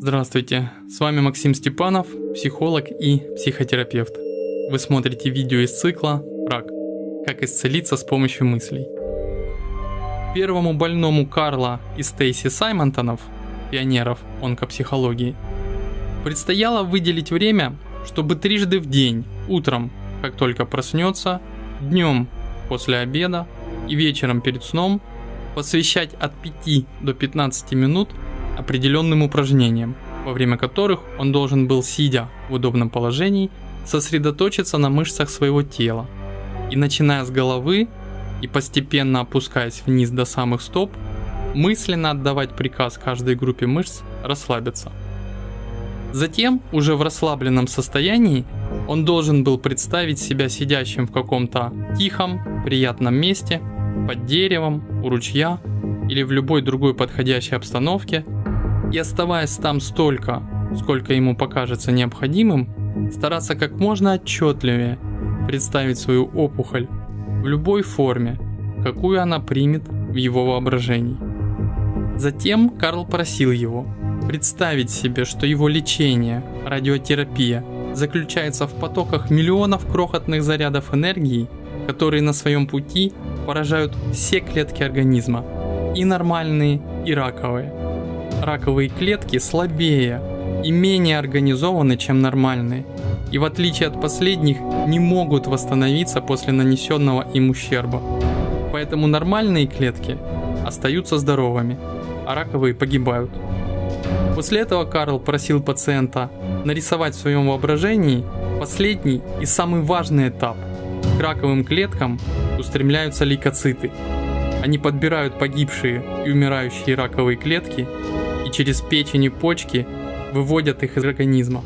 Здравствуйте, с вами Максим Степанов, психолог и психотерапевт. Вы смотрите видео из цикла «Рак. Как исцелиться с помощью мыслей». Первому больному Карла и Стейси Саймонтонов, пионеров онкопсихологии, предстояло выделить время, чтобы трижды в день, утром, как только проснется, днем после обеда и вечером перед сном посвящать от 5 до 15 минут – определенным упражнениям, во время которых он должен был, сидя в удобном положении, сосредоточиться на мышцах своего тела и начиная с головы и постепенно опускаясь вниз до самых стоп, мысленно отдавать приказ каждой группе мышц расслабиться. Затем, уже в расслабленном состоянии, он должен был представить себя сидящим в каком-то тихом, приятном месте, под деревом, у ручья или в любой другой подходящей обстановке – и оставаясь там столько, сколько ему покажется необходимым, стараться как можно отчетливее представить свою опухоль в любой форме, какую она примет в его воображении. Затем Карл просил его представить себе, что его лечение, радиотерапия, заключается в потоках миллионов крохотных зарядов энергии, которые на своем пути поражают все клетки организма, и нормальные, и раковые раковые клетки слабее и менее организованы, чем нормальные, и в отличие от последних не могут восстановиться после нанесенного им ущерба. Поэтому нормальные клетки остаются здоровыми, а раковые погибают. После этого Карл просил пациента нарисовать в своем воображении последний и самый важный этап. К раковым клеткам устремляются лейкоциты. Они подбирают погибшие и умирающие раковые клетки и через печень и почки выводят их из организма.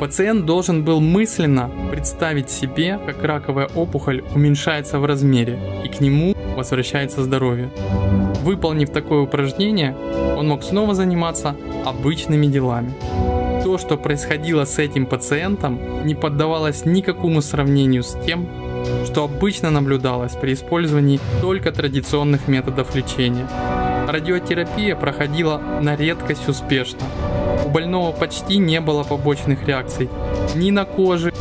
Пациент должен был мысленно представить себе, как раковая опухоль уменьшается в размере и к нему возвращается здоровье. Выполнив такое упражнение, он мог снова заниматься обычными делами. То, что происходило с этим пациентом, не поддавалось никакому сравнению с тем, что обычно наблюдалось при использовании только традиционных методов лечения. Радиотерапия проходила на редкость успешно. У больного почти не было побочных реакций ни на коже,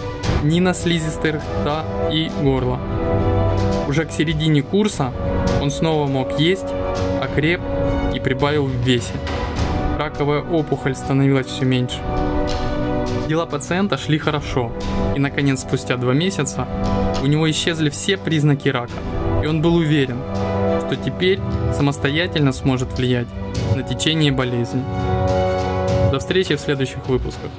ни на слизистой рта и горла. Уже к середине курса он снова мог есть, окреп и прибавил в весе. Раковая опухоль становилась все меньше. Дела пациента шли хорошо, и наконец спустя два месяца у него исчезли все признаки рака, и он был уверен, что теперь самостоятельно сможет влиять на течение болезни. До встречи в следующих выпусках.